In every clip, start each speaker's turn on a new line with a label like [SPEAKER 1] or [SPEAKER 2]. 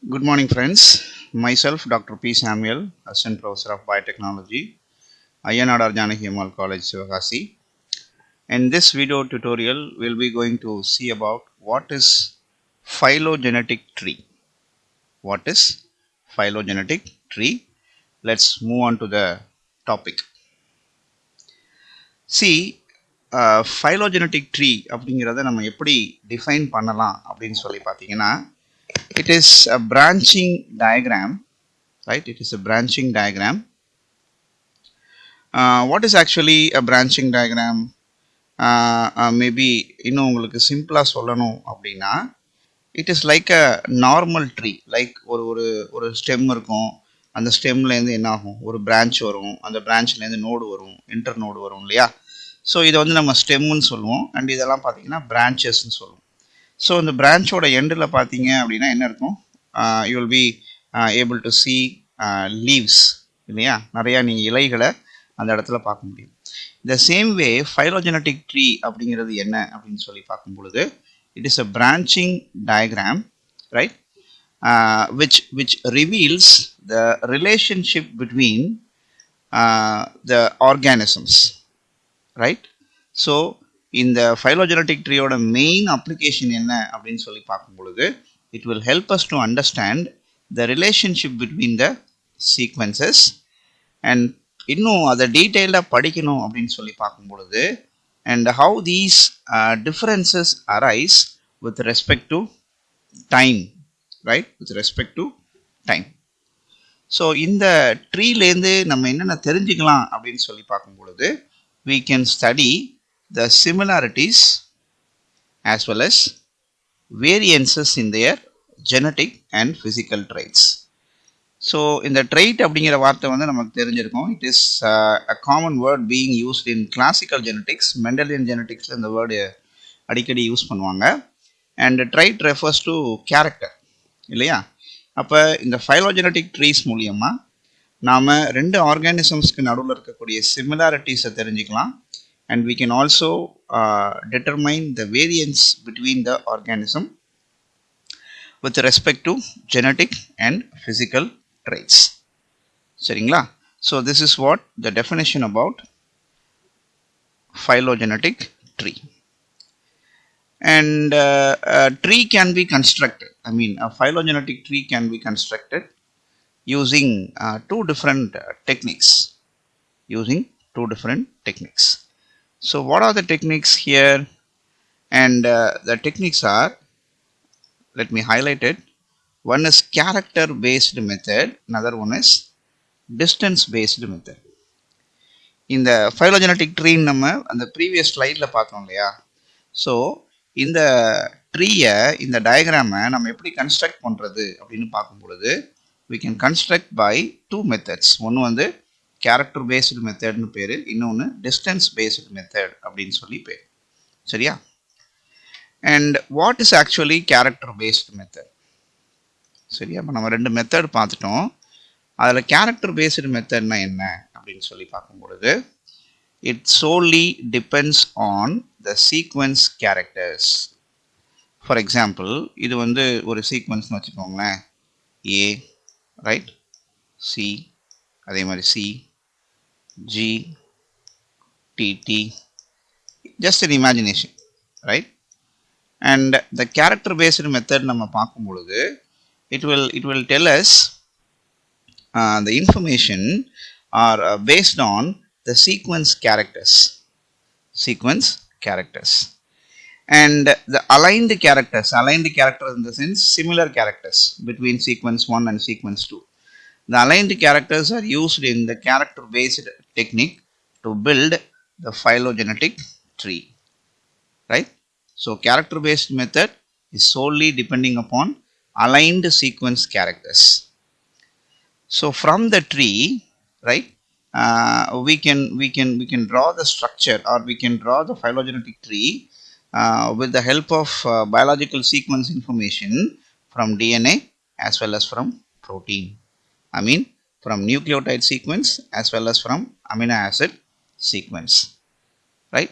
[SPEAKER 1] Good morning, friends. Myself, Dr. P. Samuel, Assistant Professor of Biotechnology, Ayanadar Janaki Ammal College, Sivakasi. In this video tutorial, we'll be going to see about what is phylogenetic tree. What is phylogenetic tree? Let's move on to the topic. See, uh, phylogenetic tree அப்படிங்கிறத நம்ம எப்படி define பண்ணலாம் அப்படின்னு சொல்லி பார்த்தீங்கன்னா it is a branching diagram right? It is a branching diagram. Uh, what is actually a branching diagram? Uh, uh, maybe இன்னும் உங்களுக்கு சிம்பிளாக சொல்லணும் அப்படின்னா it is like a normal tree like ஒரு ஒரு ஒரு ஸ்டெம் இருக்கும். அந்த ஸ்டெம்லேருந்து என்ன ஆகும்? ஒரு பிரான்ச் வரும். அந்த பிரான்ச்லேருந்து நோடு வரும். இன்டர் நோடு வரும் இல்லையா? ஸோ இதை வந்து நம்ம ஸ்டெம்முன்னு சொல்லுவோம். அண்ட் இதெல்லாம் பார்த்தீங்கன்னா பிரான்ச்சஸ்ன்னு சொல்லுவோம். ஸோ இந்த பிரான்ச்சோட எண்டில் பார்த்தீங்க அப்படின்னா என்ன இருக்கும் you will be able to see leaves இல்லையா நிறையா நீங்கள் இலைகளை அந்த இடத்துல பார்க்க முடியும் இந்த சேம் வே ஃபைலோஜெனட்டிக் ட்ரீ அப்படிங்கிறது என்ன அப்படின்னு சொல்லி பார்க்கும் பொழுது it is a branching diagram right which which reveals the relationship between uh, the organisms right so இந்த ஃபைலோஜெனட்டிக் ட்ரீயோட மெயின் அப்ளிகேஷன் என்ன அப்படின்னு சொல்லி பார்க்கும் பொழுது it will help us to understand the relationship between the sequences and இன்னும் அதை டீட்டெயில்டாக படிக்கணும் அப்படின்னு சொல்லி பார்க்கும் பொழுது and how these differences arise with respect to time right with respect to time so இந்த ட்ரீலேருந்து நம்ம என்னென்ன தெரிஞ்சுக்கலாம் அப்படின்னு சொல்லி பார்க்கும் பொழுது we can study the similarities as well as variances in their genetic and physical traits. So இந்த ட்ரைட் அப்படிங்கிற வார்த்தை வந்து நமக்கு தெரிஞ்சிருக்கும். It uh, is a common word being used in classical genetics Mendelian ஜெனட்டிக்ஸில் இந்த வேர்டு அடிக்கடி யூஸ் பண்ணுவாங்க. And trait refers to character இல்லையா? அப்போ இந்த ஃபைலோஜெனட்டிக் ட்ரீஸ் மூலியமாக நாம் ரெண்டு ஆர்கானிசம்ஸ்க்கு நடுவில் இருக்கக்கூடிய சிமிலாரிட்டிஸை தெரிஞ்சுக்கலாம். and we can also uh, determine the variance between the organism with respect to genetic and physical traits சரிங்களா so this is what the definition about phylogenetic tree and uh, a tree can be constructed i mean a phylogenetic tree can be constructed using uh, two different uh, techniques using two different techniques So what are the techniques here and uh, the techniques are let me highlight it one is character based method another one is distance based method இந்த phylogenetic ட்ரீன்னு நம்ம அந்த previous ஸ்லைடில் பார்த்தோம் இல்லையா so இந்த ட்ரீயை இந்த டயக்ராமை நம்ம எப்படி கன்ஸ்ட்ரக்ட் பண்ணுறது அப்படின்னு பார்க்கும் பொழுது we can construct by two methods ஒன்று வந்து கேரக்டர் பேஸ்டு மெத்தட்னு பேர். இன்னொன்று டிஸ்டன்ஸ் பேஸ்டு மெத்தட் அப்படின்னு சொல்லி பேர். சரியா? And what is actually character based method சரியா? இப்போ நம்ம ரெண்டு மெத்தட் பார்த்துட்டோம். அதில் கேரக்டர் பேஸ்டு மெத்தட்னா என்ன அப்படின்னு சொல்லி பார்க்கும் பொழுது it solely depends on the sequence characters for example இது வந்து ஒரு சீக்வன்ஸ்னு வச்சுக்கோங்களேன். ஏ ரைட் சி அதே மாதிரி C G, T, T, just an imagination, right? And the character based method நம்ம பார்க்கும் பொழுது it will it will tell us uh, the information are uh, based on the sequence characters sequence characters and the aligned characters aligned characters in the sense similar characters between sequence 1 and sequence 2 the aligned characters are used in the character based technique to build the phylogenetic tree right? So character based method is solely depending upon aligned sequence characters. So from the tree right uh, we can we can we can draw the structure or we can draw the phylogenetic tree uh, with the help of uh, biological sequence information from dna as well as from protein. I mean from nucleotide sequence as well as from amino acid sequence right?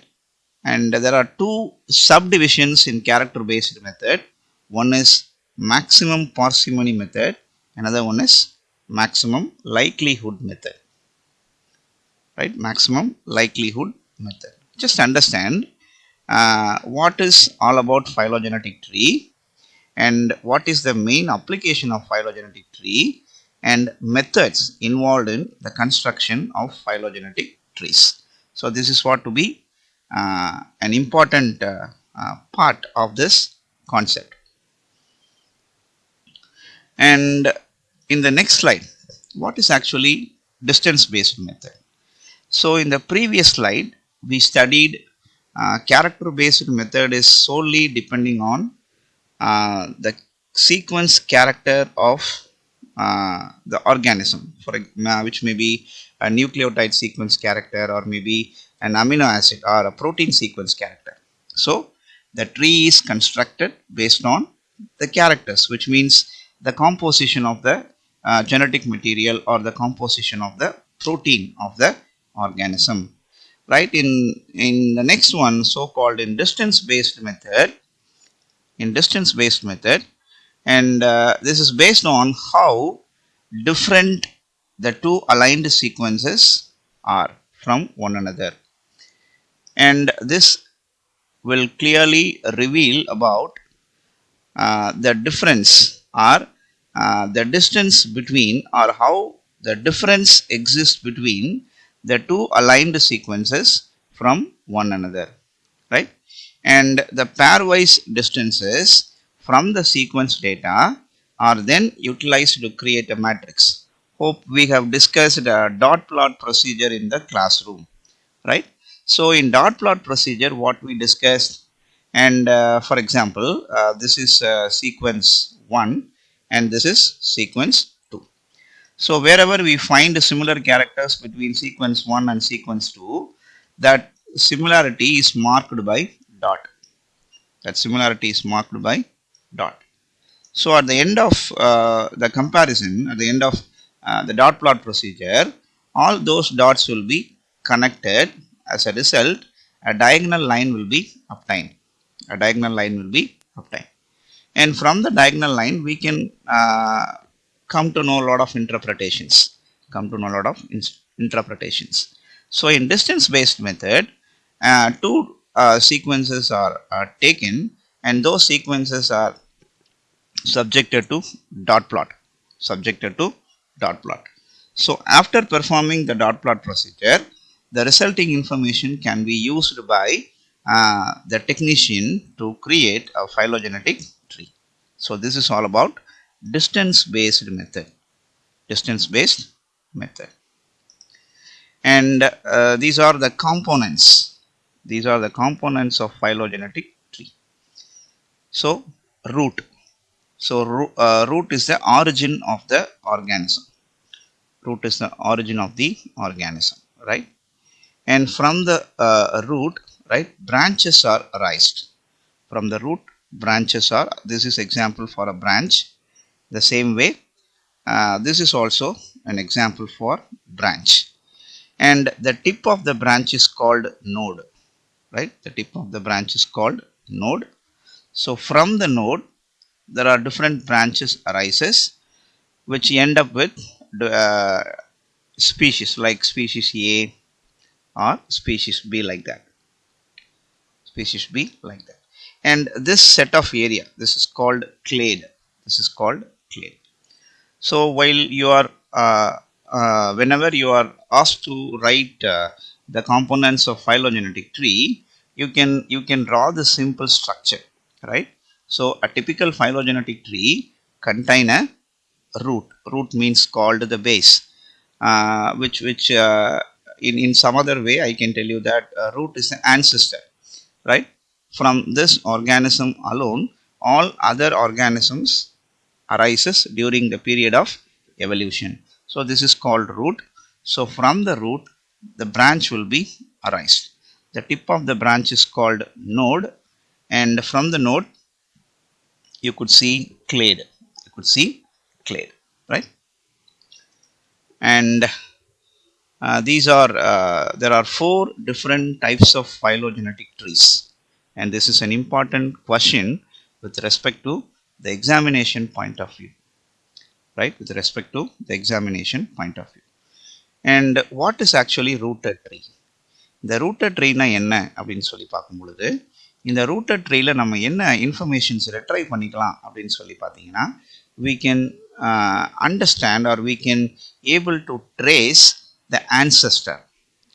[SPEAKER 1] And there are two subdivisions in character based method. One is maximum parsimony method. Another one is maximum likelihood method right? Maximum likelihood method. Just understand uh, what is all about phylogenetic tree and what is the main application of phylogenetic tree and methods involved in the construction of phylogenetic trees. So this is what to be uh, an important uh, uh, part of this concept. And in the next slide what is actually distance based method? So in the previous slide we studied uh, character based method is solely depending on uh, the sequence character of the organism for uh, which may be a nucleotide sequence character or maybe an amino acid or a protein sequence character. So the tree is constructed based on the characters which means the composition of the uh, genetic material or the composition of the protein of the organism. Right in in the next one so called in distance based method in distance based method and uh, this is based on how different the two aligned sequences are from one another. And this will clearly reveal about uh, the difference or uh, the distance between or how the difference exists between the two aligned sequences from one another. Right? And the pairwise distances from the sequence data are then utilized to create a matrix. Hope we have discussed a dot plot procedure in the classroom right? So in dot plot procedure what we discussed and uh, for example uh, this is uh, sequence 1 and this is sequence 2 so wherever we find similar characters between sequence 1 and sequence 2 that similarity is marked by dot. That similarity is marked by dot. So at the end of uh, the comparison at the end of uh, the dot plot procedure all those dots will be connected as a result. A diagonal line will be obtained. A diagonal line will be obtained. And from the diagonal line we can uh, come to know a lot of interpretations. Come to know a lot of interpretations. So in distance based method uh, two uh, sequences are, are taken and those sequences are subjected to dot plot subjected to dot plot. So after performing the dot plot procedure the resulting information can be used by uh, the technician to create a phylogenetic tree. So this is all about distance based method distance based method. And uh, these are the components. These are the components of phylogenetic so root. So uh, root is the origin of the organism. Root is the origin of the organism right? And from the uh, root right branches are raised from the root branches are this is example for a branch. The same way uh, this is also an example for branch. And the tip of the branch is called node right? The tip of the branch is called node so from the node there are different branches arises which end up with uh, species like species A or species B like that. Species B like that. And this set of area this is called clade. This is called clade. So while you are uh, uh, whenever you are asked to write uh, the components of phylogenetic tree you can you can draw the simple structure right? So a typical phylogenetic tree contain a root. Root means called the base uh, which which uh, in in some other way i can tell you that uh, root is an ancestor right? From this organism alone all other organisms arises during the period of evolution. So this is called root. So from the root the branch will be arised. The tip of the branch is called node and from the node you could see clade you could see clade right and uh, these are uh, there are four different types of phylogenetic trees and this is an important question with respect to the examination point of view right with respect to the examination point of view and what is actually rooted tree இந்த rooted ட்ரீனா என்ன அப்படின்னு சொல்லி பார்க்கும் பொழுது இந்த rooted ட்ரீல நம்ம என்ன informations retrieve பண்ணிக்கலாம் அப்படின்னு சொல்லி பார்த்தீங்கன்னா we can uh, understand or we can able to trace the ancestor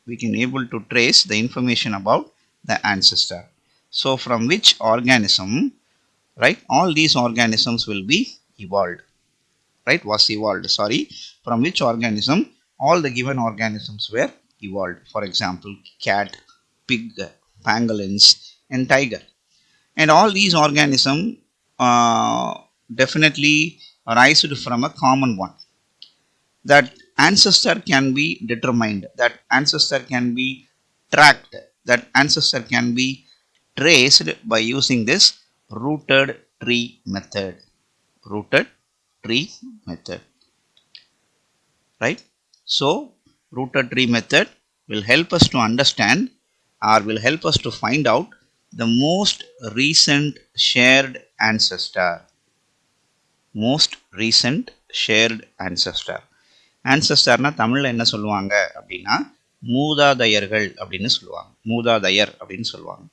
[SPEAKER 1] we can able to trace the information about the ancestor so from which organism right all these organisms will be evolved right was evolved sorry from which organism all the given organisms were evolved for example cat pig pangolins and tiger. And all these organisms uh, definitely arised from a common one. That ancestor can be determined that ancestor can be tracked that ancestor can be traced by using this rooted tree method. Rooted tree method. Right? So rooted tree method will help us to understand or will help us to find out the most recent shared ancestor. Most recent shared ancestor. Ancestorனா தமிழில் என்ன சொல்லுவாங்க அப்படின்னா மூதாதையர்கள் அப்படின்னு சொல்லுவாங்க. மூதாதையர் அப்படின்னு சொல்லுவாங்க.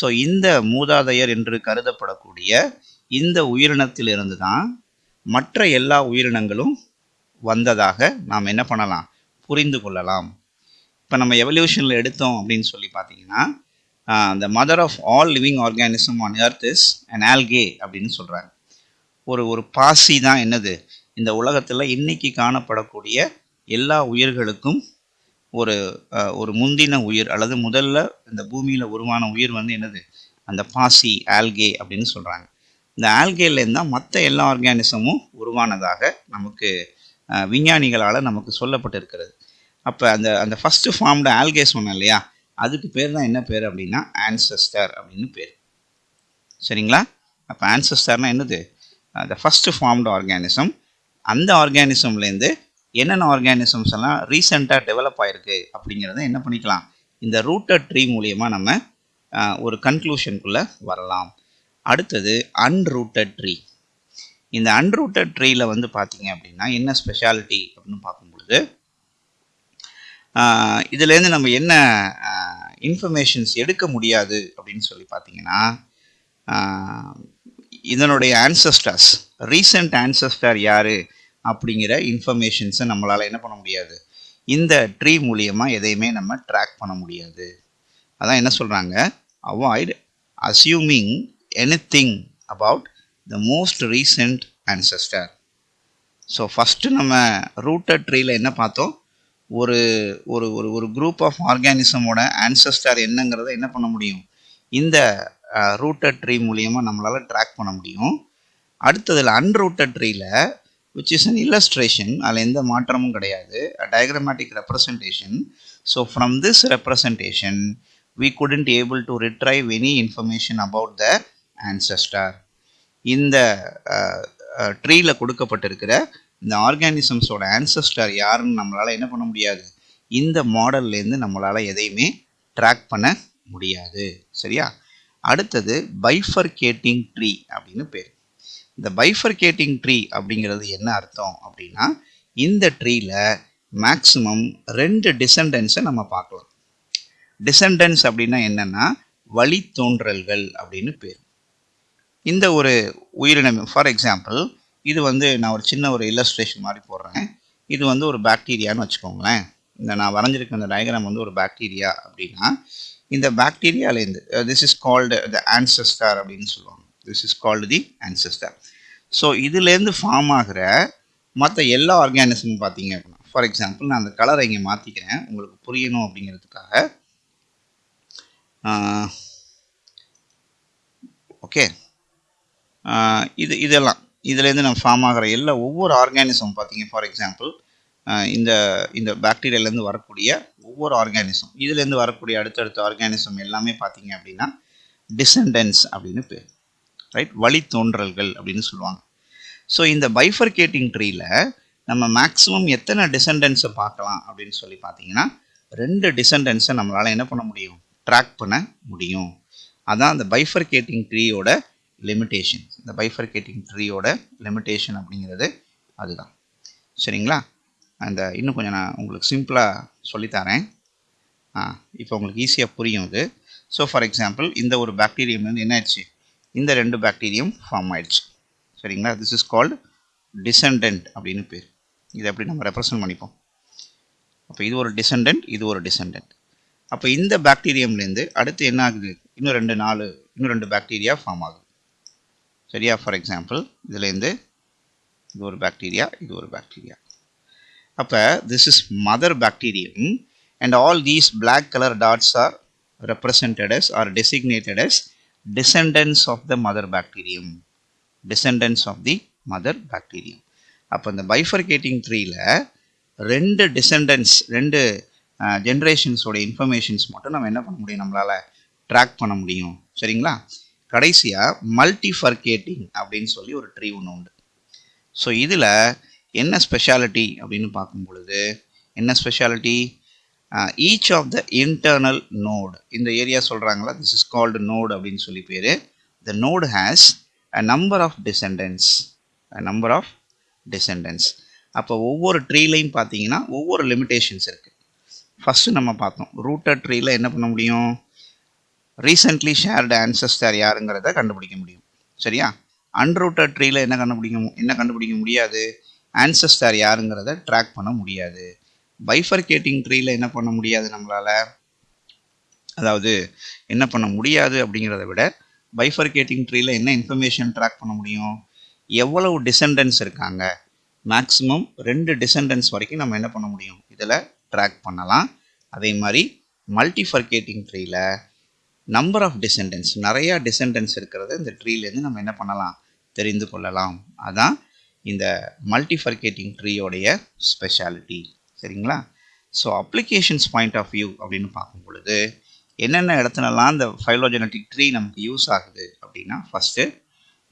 [SPEAKER 1] ஸோ இந்த மூதாதையர் என்று கருதப்படக்கூடிய இந்த உயிரினத்திலிருந்து தான் மற்ற எல்லா உயிரினங்களும் வந்ததாக நாம் என்ன பண்ணலாம்? புரிந்து கொள்ளலாம். இப்போ நம்ம எவல்யூஷனில் எடுத்தோம் அப்படின்னு சொல்லி பார்த்தீங்கன்னா the mother of all living organism on earth is an algae அப்படின்னு சொல்கிறாங்க ஒரு ஒரு பாசி தான் என்னது? இந்த உலகத்தில் இன்னைக்கு காணப்படக்கூடிய எல்லா உயிர்களுக்கும் ஒரு ஒரு முந்தின உயிர் அல்லது முதல்ல இந்த பூமியில் உருவான உயிர் வந்து என்னது? அந்த பாசி ஆல்கே அப்படின்னு சொல்கிறாங்க இந்த ஆல்கேலேருந்து தான் மற்ற எல்லா ஆர்கானிசமும் உருவானதாக நமக்கு விஞ்ஞானிகளால் நமக்கு சொல்லப்பட்டிருக்கிறது. அப்போ அந்த அந்த ஃபஸ்ட்டு ஃபார்ம்டு ஆல்கே சொன்னேன் இல்லையா? அதுக்கு பேர் தான் என்ன பேர் அப்படின்னா? ஆன்சஸ்டர் அப்படின்னு பேர். சரிங்களா? அப்போ ஆன்சஸ்டர்னா என்னது? த ஃபஸ்ட்டு ஃபார்ம்டு ஆர்கானிசம் அந்த ஆர்கானிசம்லேருந்து என்னென்ன ஆர்கானிசம்ஸ் எல்லாம் ரீசெண்டாக டெவலப் ஆகிருக்கு அப்படிங்கிறத என்ன பண்ணிக்கலாம்? இந்த ரூட்டட் ட்ரீ மூலியமா நம்ம ஒரு கன்க்ளூஷனுக்குள்ளே வரலாம். அடுத்தது அன்ரூட்டட் ட்ரீ இந்த அன்ரூட்டட் ட்ரீயில் வந்து பார்த்தீங்க அப்படின்னா என்ன ஸ்பெஷாலிட்டி அப்படின்னு பார்க்கும்பொழுது பொழுது இதுலேருந்து நம்ம என்ன இன்ஃபர்மேஷன்ஸ் எடுக்க முடியாது அப்படின்னு சொல்லி பார்த்தீங்கன்னா இதனுடைய ஆன்சஸ்டர்ஸ் ரீசெண்ட் ஆன்சஸ்டர் யார் அப்படிங்கிற இன்ஃபர்மேஷன்ஸை நம்மளால் என்ன பண்ண முடியாது? இந்த ட்ரீ மூலியமாக எதையுமே நம்ம ட்ராக் பண்ண முடியாது. அதான் என்ன சொல்கிறாங்க avoid assuming any thing about the most recent ancestor so first நம்ம ரூட்டட் ட்ரீயில் என்ன பார்த்தோம்? ஒரு ஒரு ஒரு ஒரு குரூப் ஆஃப் ஆர்கானிசமோட ஆன்சஸ்டார் என்னங்கிறத என்ன பண்ண முடியும்? இந்த ரூட்டட் ட்ரீ மூலியமாக நம்மளால் ட்ராக் பண்ண முடியும். அடுத்ததில் அன்ரூட்டட் ட்ரீயில் விச் இஸ் அன் இல்லஸ்ட்ரேஷன் அதில் எந்த மாற்றமும் கிடையாது. Diagrammatic representation so from this representation we couldn't able to retrieve any information about the ancestor இந்த ட்ரீயில் கொடுக்கப்பட்டிருக்கிற இந்த ஆர்கானிசம்ஸோட ஆன்சஸ்டர் யாருன்னு நம்மளால் என்ன பண்ண முடியாது? இந்த மாடல்லேருந்து நம்மளால் எதையுமே ட்ராக் பண்ண முடியாது. சரியா? அடுத்தது பைஃபர்கேட்டிங் ட்ரீ அப்படின்னு பேர். இந்த பைஃபர்கேட்டிங் ட்ரீ அப்படிங்கிறது என்ன அர்த்தம் அப்படின்னா இந்த ட்ரீயில் மேக்ஸிமம் ரெண்டு டிசெண்டன்ஸை நம்ம பார்க்கலாம். டிசெண்டன்ஸ் அப்படின்னா என்னென்னா வழித்தோன்றல்கள் அப்படின்னு பேர். இந்த ஒரு உயிரினம் ஃபார் எக்ஸாம்பிள் இது வந்து நான் ஒரு சின்ன ஒரு இல்லஸ்ட்ரேஷன் மாதிரி போடுறேன். இது வந்து ஒரு பாக்டீரியான்னு வச்சுக்கோங்களேன். இந்த நான் வரைஞ்சிருக்க இந்த டயக்ராம் வந்து ஒரு பாக்டீரியா அப்படின்னா இந்த பாக்டீரியாலேருந்து this is called the ancestor அப்படின்னு சொல்லுவாங்க. This is called the ancestor. So இதுலேருந்து ஃபார்ம் ஆகிற மற்ற எல்லா ஆர்கானிசம் பார்த்தீங்க அப்படின்னா ஃபார் எக்ஸாம்பிள் நான் அந்த கலரை இங்கே மாற்றிக்கிறேன் உங்களுக்கு புரியணும் அப்படிங்கிறதுக்காக ஓகே இது இதெல்லாம். இதுலேருந்து நம்ம ஃபார்ம் ஆகிற எல்லா ஒவ்வொரு ஆர்கானிசம் பார்த்தீங்க ஃபார் எக்ஸாம்பிள் இந்த இந்த பாக்டீரியாலேருந்து வரக்கூடிய ஒவ்வொரு ஆர்கானிசம் இதுலேருந்து வரக்கூடிய அடுத்தடுத்த ஆர்கானிசம் எல்லாமே பார்த்தீங்க அப்படின்னா டிசெண்டன்ஸ் அப்படின்னு பேர். ரைட் வழித்தோன்றல்கள் அப்படின்னு சொல்லுவாங்க. ஸோ இந்த பைஃபர்கேட்டிங் ட்ரீயில் நம்ம மேக்ஸிமம் எத்தனை டிசெண்டன்ஸை பார்க்கலாம் அப்படின்னு சொல்லி பார்த்தீங்கன்னா ரெண்டு டிசெண்டன்ஸை நம்மளால் என்ன பண்ண முடியும்? ட்ராக் பண்ண முடியும். அதான் அந்த பைஃபர்கேட்டிங் ட்ரீயோட லிமிட்டேஷன் இந்த பைஃபர்கேட்டிங் ட்ரீயோட லிமிட்டேஷன் அப்படிங்கிறது அதுதான். சரிங்களா? அந்த இன்னும் கொஞ்சம் நான் உங்களுக்கு சிம்பிளாக சொல்லித்தரேன். ஆ இப்போ உங்களுக்கு ஈஸியாக புரியும் இது. ஸோ ஃபார் எக்ஸாம்பிள் இந்த ஒரு பாக்டீரியம் வந்து என்ன ஆயிடுச்சு? இந்த ரெண்டு பாக்டீரியம் ஃபார்ம் ஆயிடுச்சு. சரிங்களா? திஸ் இஸ் கால்டு டிசண்டன்ட் அப்படின்னு பேர். இதை எப்படி நம்ம ரெப்ரசன்ட் பண்ணிப்போம்? அப்போ இது ஒரு டிசண்டன்ட் இது ஒரு டிசண்டன்ட் அப்போ இந்த பாக்டீரியம்லேருந்து அடுத்து என்ன ஆகுது? இன்னும் ரெண்டு நாலு இன்னும் ரெண்டு பாக்டீரியா ஃபார்ம் ஆகுது. சரியா? ஃபார் எக்ஸாம்பிள் இதுலேருந்து இது ஒரு பாக்டீரியா இது ஒரு பாக்டீரியா அப்போ this is mother bacterium and all these black colour dots are represented as or designated as descendants of the mother bacterium descendants of the mother bacterium அப்போ இந்த பைஃபர்கேட்டிங் த்ரீயில் ரெண்டு டிசெண்டன்ஸ் ரெண்டு ஜென்ரேஷன்ஸோட இன்ஃபர்மேஷன்ஸ் மட்டும் நம்ம என்ன பண்ண முடியும்? நம்மளால் ட்ராக் பண்ண முடியும். சரிங்களா? கடைசியாக மல்டிஃபர்கேட்டிங் அப்படின்னு சொல்லி ஒரு ட்ரீ ஒன்று உண்டு. ஸோ இதில் என்ன ஸ்பெஷாலிட்டி அப்படின்னு பார்க்கும் பொழுது என்ன speciality each of the internal node இந்த ஏரியா சொல்கிறாங்களா திஸ் இஸ் கால்டு நோடு அப்படின்னு சொல்லி பேர். The node has a number of descendants a number of descendants அப்போ ஒவ்வொரு ட்ரீலையும் பார்த்தீங்கன்னா ஒவ்வொரு லிமிட்டேஷன்ஸ் இருக்குது ஃபஸ்ட்டு நம்ம பார்த்தோம் ரூட்டட் ட்ரீல என்ன பண்ண முடியும்? ரீசெண்ட்லி ஷேர்டு ஆன்சஸ்டர் யாருங்கிறத கண்டுபிடிக்க முடியும். சரியா? அன்ரூட்டட் ட்ரீல என்ன கண்டுபிடிக்க என்ன கண்டுபிடிக்க முடியாது? ஆன்சஸ்டர் யாருங்கிறத ட்ராக் பண்ண முடியாது. பைஃபர்கேட்டிங் ட்ரீயில் என்ன பண்ண முடியாது நம்மளால? அதாவது என்ன பண்ண முடியாது அப்படிங்கிறத விட பைஃபர்கேட்டிங் ட்ரீயில் என்ன இன்ஃபர்மேஷன் ட்ராக் பண்ண முடியும்? எவ்வளவு டிசெண்டன்ஸ் இருக்காங்க? மேக்ஸிமம் ரெண்டு டிசெண்டன்ஸ் வரைக்கும் நம்ம என்ன பண்ண முடியும்? இதில் ட்ராக் பண்ணலாம். அதே மாதிரி மல்டிஃபர்கேட்டிங் ட்ரீயில் நம்பர் ஆஃப் டிசெண்டன்ஸ் நிறையா டிசெண்டன்ஸ் இருக்கிறத இந்த ட்ரீலேருந்து நம்ம என்ன பண்ணலாம்? தெரிந்து கொள்ளலாம். அதான் இந்த மல்டிஃபர்கேட்டிங் ட்ரீயோடைய ஸ்பெஷாலிட்டி சரிங்களா? So applications point of view அப்படின்னு பார்க்கும் பொழுது என்னென்ன இடத்துலலாம் இந்த ஃபைலோஜெனட்டிக் ட்ரீ நமக்கு யூஸ் ஆகுது அப்படின்னா first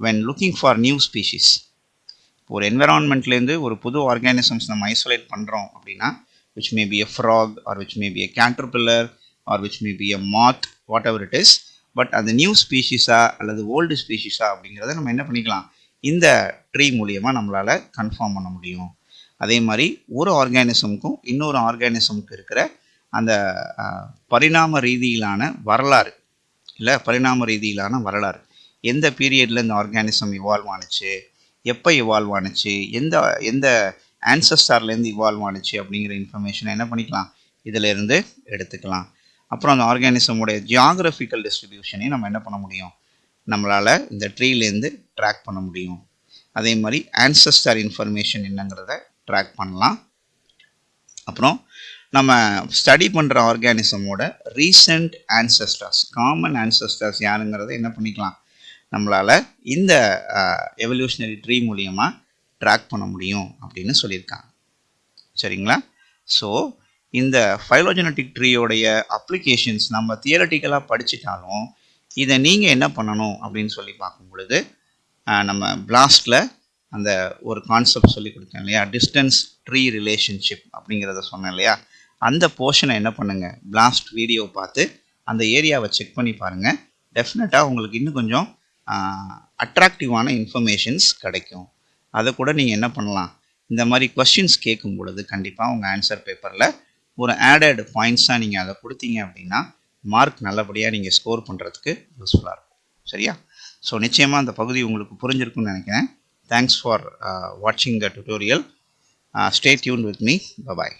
[SPEAKER 1] when looking for new species ஒரு என்விரான்மெண்ட்லேருந்து ஒரு புது ஆர்கானிசம்ஸ் நம்ம ஐசோலேட் பண்ணுறோம் அப்படின்னா which may be a frog or which may be a caterpillar or which may be a moth whatever it is but அந்த நியூ ஸ்பீஷிஸா அல்லது ஓல்டு ஸ்பீஷிஸா அப்படிங்கிறத நம்ம என்ன பண்ணிக்கலாம்? இந்த ட்ரீ மூலியமாக நம்மளால் கன்ஃபார்ம் பண்ண முடியும். அதே மாதிரி ஒரு ஆர்கானிசமுக்கும் இன்னொரு ஆர்கானிசமுக்கு இருக்கிற அந்த பரிணாம ரீதியிலான வரலாறு இல்லை பரிணாம ரீதியிலான வரலாறு எந்த பீரியடில் இந்த ஆர்கானிசம் இவால்வ் ஆனுச்சு எப்போ இவால்வ் ஆனுச்சு எந்த எந்த ஆன்சஸ்டார்லேருந்து இவால்வ் ஆணுச்சு அப்படிங்கிற இன்ஃபர்மேஷனை என்ன பண்ணிக்கலாம்? இதிலேருந்து எடுத்துக்கலாம். அப்புறம் அந்த ஆர்கானிசமுடைய ஜியாகிரபிக்கல் டிஸ்ட்ரிபியூஷனையும் நம்ம என்ன பண்ண முடியும்? நம்மளால் இந்த ட்ரீலேருந்து ட்ராக் பண்ண முடியும். அதே மாதிரி ஆன்சஸ்டர் இன்ஃபர்மேஷன் என்னங்கிறத ட்ராக் பண்ணலாம். அப்புறம் நம்ம ஸ்டடி பண்ணுற ஆர்கானிசமோட ரீசெண்ட் ஆன்சஸ்டர்ஸ் காமன் ஆன்சஸ்டர்ஸ் யாருங்கிறத என்ன பண்ணிக்கலாம்? நம்மளால் இந்த எவல்யூஷனரி ட்ரீ மூலியமாக ட்ராக் பண்ண முடியும் அப்படின்னு சொல்லியிருக்காங்க. சரிங்களா? ஸோ இந்த ஃபைலோஜெனட்டிக் ட்ரீயோடைய அப்ளிகேஷன்ஸ் நம்ம தியரட்டிக்கலாக படிச்சிட்டாலும் இதை நீங்கள் என்ன பண்ணணும் அப்படின்னு சொல்லி பார்க்கும் பொழுது நம்ம பிளாஸ்டில் அந்த ஒரு கான்செப்ட் சொல்லி கொடுத்தேன் இல்லையா? டிஸ்டன்ஸ் ட்ரீ ரிலேஷன்ஷிப் அப்படிங்கிறத சொன்னேன் இல்லையா? அந்த போர்ஷனை என்ன பண்ணுங்கள் பிளாஸ்ட் வீடியோ பார்த்து அந்த ஏரியாவை செக் பண்ணி பாருங்கள் டெஃபினட்டாக உங்களுக்கு இன்னும் கொஞ்சம் அட்ராக்டிவான இன்ஃபர்மேஷன்ஸ் கிடைக்கும். அதை கூட நீங்கள் என்ன பண்ணலாம்? இந்த மாதிரி கொஸ்டின்ஸ் கேட்கும் பொழுது கண்டிப்பாக உங்கள் ஆன்சர் பேப்பரில் ஒரு ஆடட் பாயிண்ட்ஸாக நீங்கள் அதை கொடுத்தீங்க அப்படின்னா மார்க் நல்லபடியாக நீங்கள் ஸ்கோர் பண்ணுறதுக்கு யூஸ்ஃபுல்லாக இருக்கும். சரியா? ஸோ நிச்சயமாக அந்த பகுதி உங்களுக்கு புரிஞ்சிருக்கும்னு நினைக்கிறேன். தேங்க்ஸ் ஃபார் வாட்சிங் the tutorial stay tuned with me bye bye